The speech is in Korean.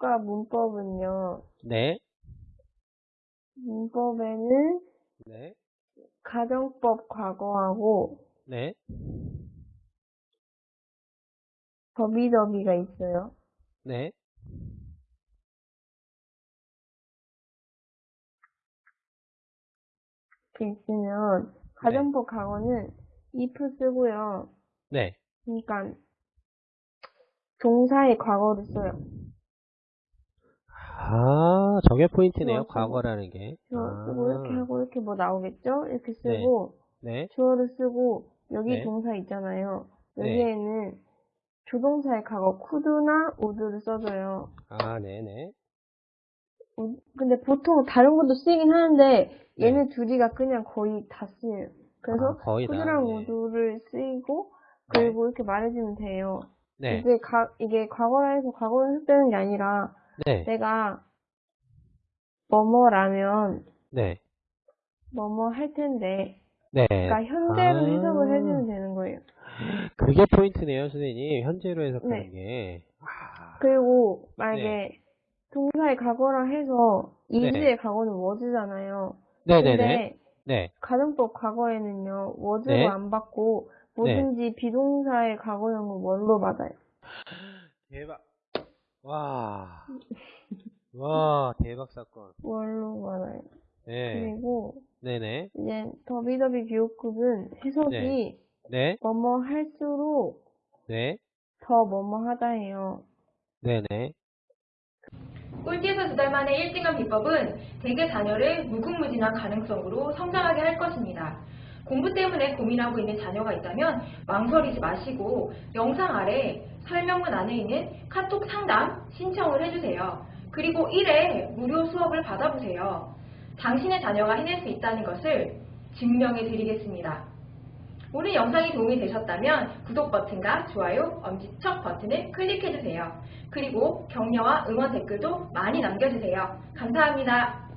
국가 문법은요. 네. 문법에는 네. 가정법 과거하고 네. 더비더비가 있어요. 네. 이렇게 있으면 가정법 과거는 if 쓰고요. 네. 그러니까 동사의 과거를 써요. 아, 저게 포인트네요. 과거라는 게. 주어 쓰고 아, 이렇게 하고 이렇게 뭐 나오겠죠? 이렇게 쓰고 네. 주어를 쓰고 여기 네. 동사 있잖아요. 네. 여기에는 조동사의 과거 could나 would를 써줘요. 아, 네네. 우- 근데 보통 다른 것도 쓰이긴 하는데 네. 얘네 둘이가 그냥 거의 다 쓰여요. 그래서 아, 거의 다, could랑 네. would를 쓰이고 그리고 이렇게 말해주면 돼요. 네. 이게 가, 이게 과거라 해서 과거를 흡되는 게 아니라 네. 내가 뭐뭐라면 네. 뭐뭐 할 텐데 네. 그러니까 현재로 아. 해석을 해주면 되는 거예요. 그게 포인트네요, 선생님. 현재로 해석하는 네. 게. 아, 그리고 만약에 동사의 과거라 해서 네. 이지의 과거는 was잖아요. 네네네. 근데 네. 가정법 과거에는요 네. 안 받고 뭐든지 비동사의 과거형은 원로 받아요. 대박. 와. 와, 대박 사건. 원로 받아요. 네. 그리고 네네. 이제 더비더비 기호급은 해석이 네. 네. 뭐뭐 할수록 네. 더 뭐뭐 하다예요. 네네. 꼴찌에서 두 달 만에 1등한 비법은 대개 자녀를 무궁무진한 가능성으로 성장하게 할 것입니다. 공부 때문에 고민하고 있는 자녀가 있다면 망설이지 마시고 영상 아래 설명문 안에 있는 카톡 상담 신청을 해주세요. 그리고 1회 무료 수업을 받아보세요. 당신의 자녀가 해낼 수 있다는 것을 증명해 드리겠습니다. 오늘 영상이 도움이 되셨다면 구독 버튼과 좋아요, 엄지척 버튼을 클릭해주세요. 그리고 격려와 응원 댓글도 많이 남겨주세요. 감사합니다.